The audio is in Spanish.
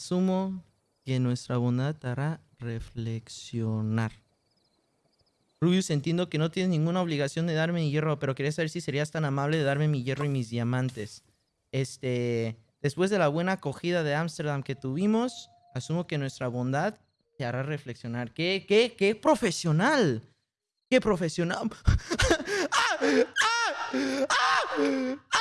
Asumo que nuestra bondad te hará reflexionar. Rubius, entiendo que no tienes ninguna obligación de darme mi hierro, pero quería saber si serías tan amable de darme mi hierro y mis diamantes. Este, después de la buena acogida de Ámsterdam que tuvimos, asumo que nuestra bondad te hará reflexionar. ¿Qué, qué, qué profesional? ¡Qué profesional! ¡Ah! ¡Ah! ¡Ah! ¡Ah!